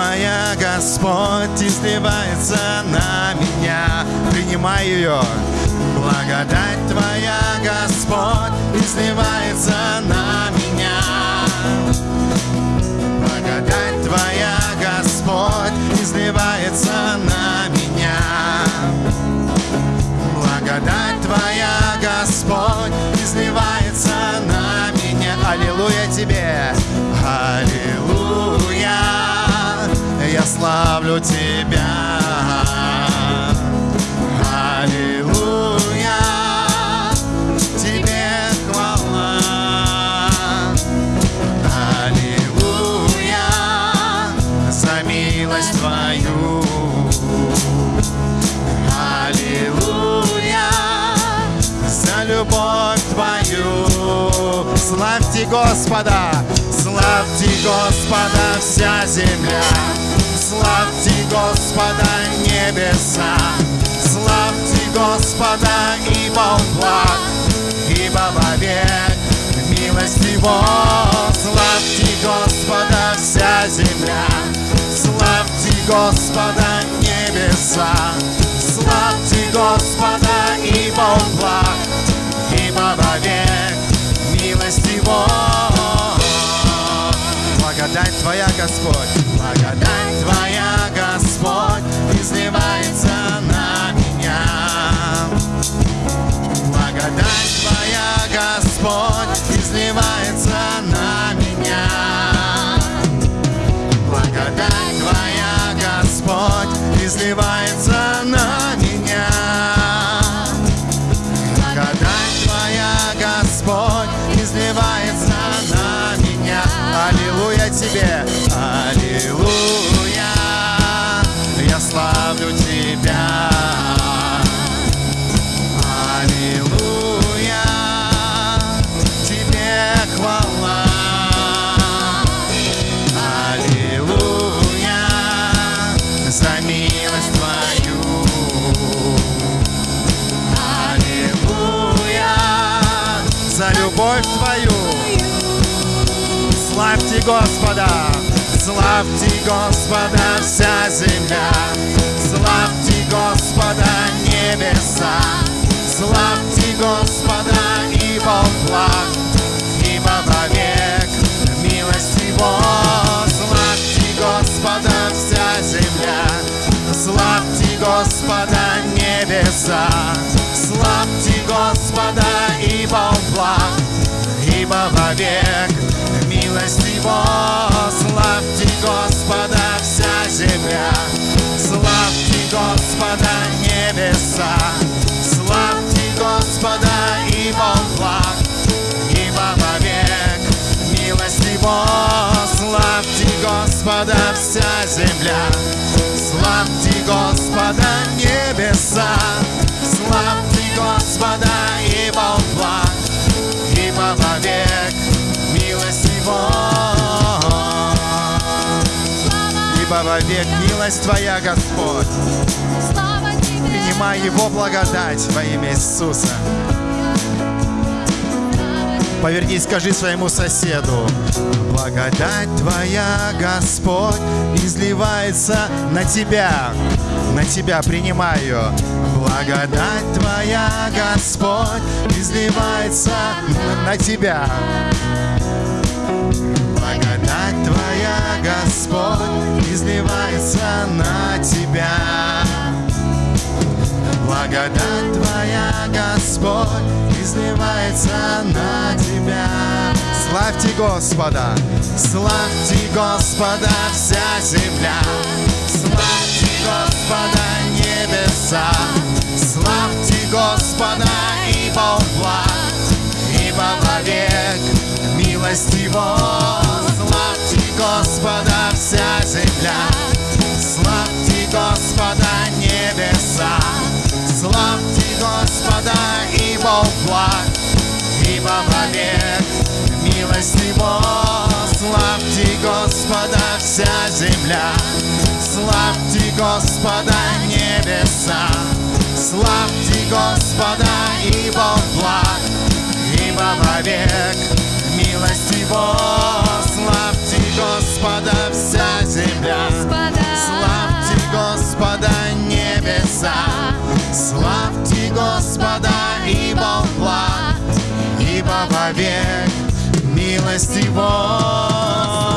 Твоя, Господь, изливается на меня. Принимай ее. Благодать Твоя, Господь, изливается на меня. Благодать Твоя, Господь, изливается на меня. Благодать Твоя, Господь, изливается на меня. Аллилуйя Тебе, Аллилуйя, я славлю Тебя. Аллилуйя, Тебе хвала. Аллилуйя, за милость Твою. Аллилуйя, за любовь Твою. Славьте Господа, славьте Господа вся земля. Славьте Господа небеса, славьте Господа, ибо Он благ, ибо вовек милость Его. Славьте Господа вся земля, славьте Господа небеса, славьте Господа, ибо Он благ, ибо вовек милость Его. Благодать Твоя, Господь, благодать Твоя, Господь, изливается на меня. Благодать Твоя, Господь, изливается на меня. Благодать Твоя, Господь, изливается Тебе, Аллилуйя, я славлю Тебя. Аллилуйя, Тебе хвала. Аллилуйя, за милость Твою. Славьте Господа, славьте Господа вся земля, славьте Господа небеса, славьте Господа, Он благ, ибо вовек милость Его. Славьте Господа вся земля, славьте Господа небеса, славьте Господа, Он благ, ибо вовек милость Ибо вовек милость Твоя, Господь. Принимай Его благодать во имя Иисуса. Повернись, скажи своему соседу. Благодать Твоя, Господь, изливается на Тебя. На Тебя принимай ее. Благодать Твоя, Господь, изливается на Тебя. Благодать Твоя, Господь, изливается на Тебя. Славьте Господа, славьте Господа вся земля. Славьте Господа небеса, славьте Господа, ибо Он благ, ибо вовек милость Его. Благ, ибо вовек милость Его. Славьте Господа вся земля, славьте Господа небеса, славьте Господа, ибо благ, ибо вовек милость Его. вовек, милость Его.